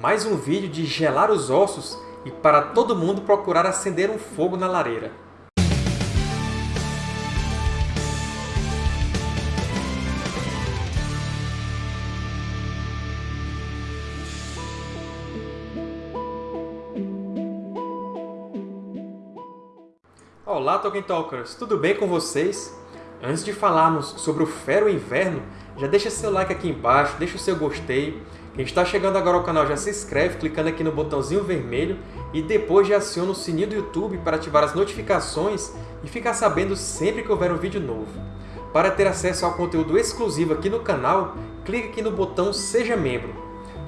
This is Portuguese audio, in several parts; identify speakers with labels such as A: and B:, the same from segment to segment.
A: mais um vídeo de gelar os ossos e para todo mundo procurar acender um fogo na lareira. Olá, Tolkien Talkers! Tudo bem com vocês? Antes de falarmos sobre o Fero Inverno, já deixa seu like aqui embaixo, deixa o seu gostei. Quem está chegando agora ao canal já se inscreve clicando aqui no botãozinho vermelho e depois já aciona o sininho do YouTube para ativar as notificações e ficar sabendo sempre que houver um vídeo novo. Para ter acesso ao conteúdo exclusivo aqui no canal, clique aqui no botão Seja Membro.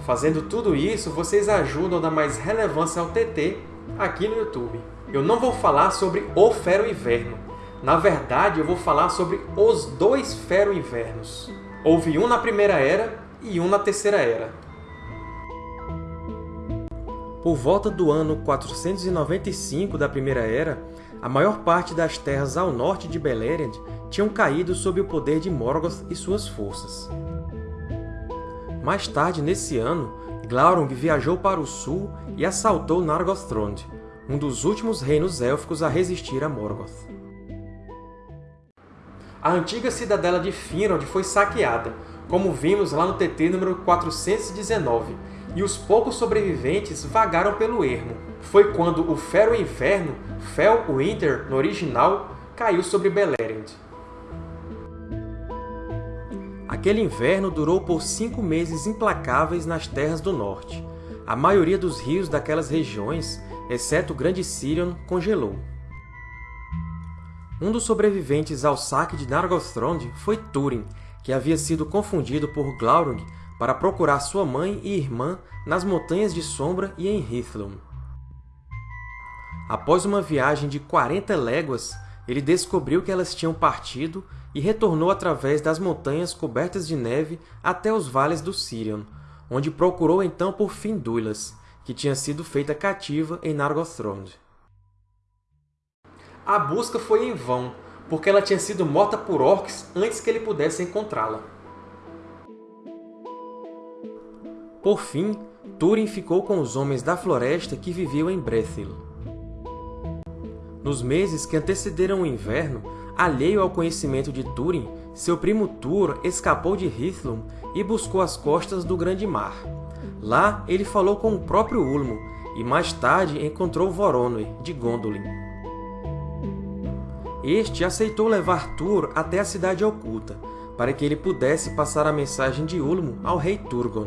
A: Fazendo tudo isso, vocês ajudam a dar mais relevância ao TT aqui no YouTube. Eu não vou falar sobre o Fero Inverno. Na verdade, eu vou falar sobre os dois Fero Invernos. Houve um na Primeira Era e um na Terceira Era. Por volta do ano 495 da Primeira Era, a maior parte das terras ao norte de Beleriand tinham caído sob o poder de Morgoth e suas forças. Mais tarde, nesse ano, Glaurung viajou para o sul e assaltou Nargothrond, um dos últimos reinos élficos a resistir a Morgoth. A antiga cidadela de Finrod foi saqueada, como vimos lá no TT número 419, e os poucos sobreviventes vagaram pelo ermo. Foi quando o Fero Inverno, Fel Winter no original, caiu sobre Beleriand. Aquele inverno durou por cinco meses implacáveis nas Terras do Norte. A maioria dos rios daquelas regiões, exceto o Grande Sirion, congelou. Um dos sobreviventes ao saque de Nargothrond foi Túrin, que havia sido confundido por Glaurung para procurar sua mãe e irmã nas Montanhas de Sombra e em Hithlum. Após uma viagem de 40 léguas, ele descobriu que elas tinham partido e retornou através das montanhas cobertas de neve até os vales do Sirion, onde procurou então por Finduilas, que tinha sido feita cativa em Nargothrond. A busca foi em vão, porque ela tinha sido morta por orcs antes que ele pudesse encontrá-la. Por fim, Túrin ficou com os homens da floresta que viviam em Brethil. Nos meses que antecederam o inverno, alheio ao conhecimento de Túrin, seu primo Túr escapou de Hithlum e buscou as costas do Grande Mar. Lá, ele falou com o próprio Ulmo, e mais tarde encontrou Voronoi, de Gondolin. Este aceitou levar Tur até a Cidade Oculta, para que ele pudesse passar a mensagem de Ulmo ao rei Turgon.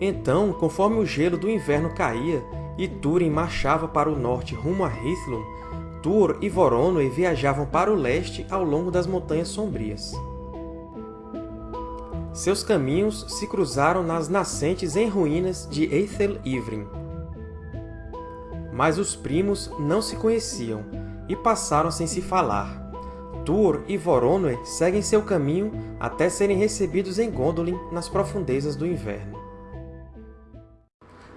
A: Então, conforme o gelo do inverno caía e Túrin marchava para o norte rumo a Hithlum, Tur e Voronoi viajavam para o leste ao longo das Montanhas Sombrias. Seus caminhos se cruzaram nas nascentes em ruínas de Eithel Ivrin, mas os primos não se conheciam e passaram sem se falar. Túr e Voronoi seguem seu caminho até serem recebidos em Gondolin nas profundezas do inverno.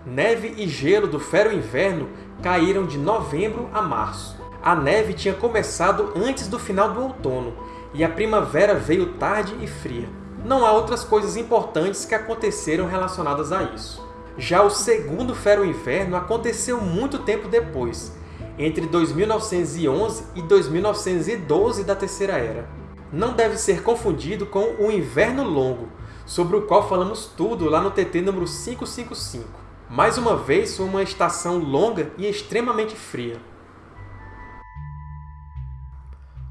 A: Neve e gelo do Fero Inverno caíram de novembro a março. A neve tinha começado antes do final do outono, e a primavera veio tarde e fria. Não há outras coisas importantes que aconteceram relacionadas a isso. Já o segundo Fero Inverno aconteceu muito tempo depois, entre 2911 e 2912 da Terceira Era. Não deve ser confundido com o Inverno Longo, sobre o qual falamos tudo lá no TT número 555. Mais uma vez, uma estação longa e extremamente fria.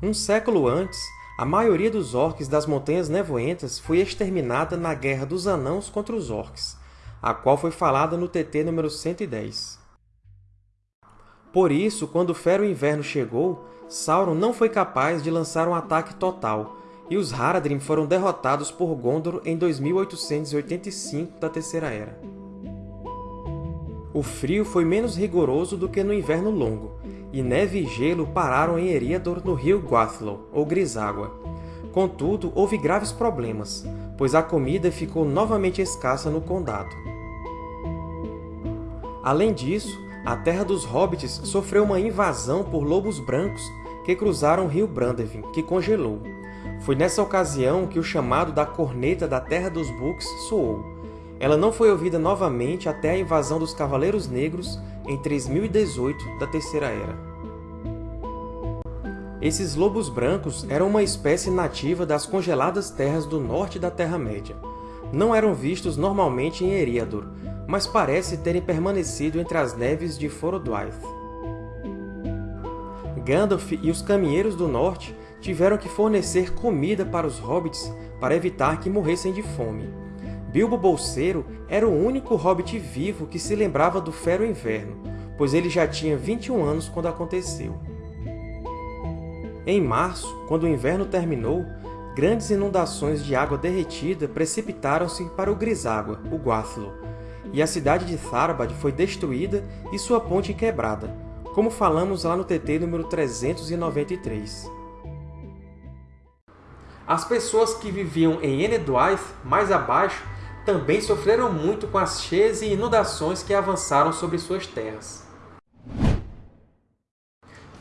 A: Um século antes, a maioria dos Orcs das Montanhas Nevoentas foi exterminada na Guerra dos Anãos contra os Orcs, a qual foi falada no TT número 110. Por isso, quando o Fero Inverno chegou, Sauron não foi capaz de lançar um ataque total, e os Haradrim foram derrotados por Gondor em 2885 da Terceira Era. O frio foi menos rigoroso do que no Inverno Longo, e neve e gelo pararam em Eriador no rio Guathlow, ou Griságua. Contudo, houve graves problemas, pois a comida ficou novamente escassa no Condado. Além disso, a Terra dos Hobbits sofreu uma invasão por lobos brancos que cruzaram o rio Brandevin, que congelou. Foi nessa ocasião que o chamado da Corneta da Terra dos Books soou. Ela não foi ouvida novamente até a invasão dos Cavaleiros Negros em 3018 da Terceira Era. Esses lobos brancos eram uma espécie nativa das congeladas terras do norte da Terra-média. Não eram vistos normalmente em Eriador, mas parece terem permanecido entre as neves de Forodwaith. Gandalf e os Caminheiros do Norte tiveram que fornecer comida para os hobbits para evitar que morressem de fome. Bilbo Bolseiro era o único hobbit vivo que se lembrava do Fero Inverno, pois ele já tinha 21 anos quando aconteceu. Em março, quando o inverno terminou, grandes inundações de água derretida precipitaram-se para o Griságua, o Guathlo, e a cidade de Tharbad foi destruída e sua ponte quebrada, como falamos lá no TT número 393. As pessoas que viviam em Enedwaith, mais abaixo, também sofreram muito com as cheias e inundações que avançaram sobre suas terras.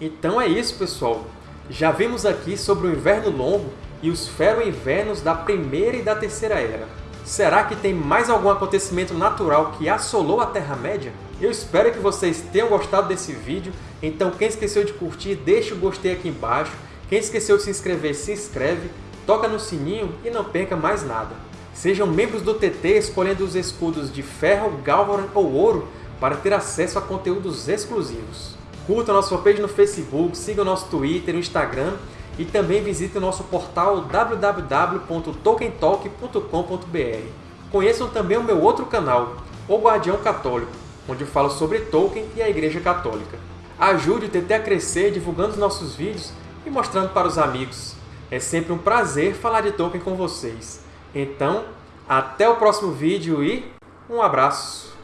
A: Então é isso, pessoal! Já vimos aqui sobre o Inverno Longo e os Fero-Invernos da Primeira e da Terceira Era. Será que tem mais algum acontecimento natural que assolou a Terra-média? Eu espero que vocês tenham gostado desse vídeo, então quem esqueceu de curtir, deixa o gostei aqui embaixo. Quem esqueceu de se inscrever, se inscreve, toca no sininho e não perca mais nada. Sejam membros do TT escolhendo os escudos de ferro, galvaran ou ouro para ter acesso a conteúdos exclusivos. Curta a nossa fanpage no Facebook, siga o nosso Twitter e Instagram e também visite o nosso portal www.tolkientalk.com.br. Conheçam também o meu outro canal, O Guardião Católico, onde eu falo sobre Tolkien e a Igreja Católica. Ajude o TT a crescer divulgando os nossos vídeos e mostrando para os amigos. É sempre um prazer falar de Tolkien com vocês. Então, até o próximo vídeo e um abraço!